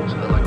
hours.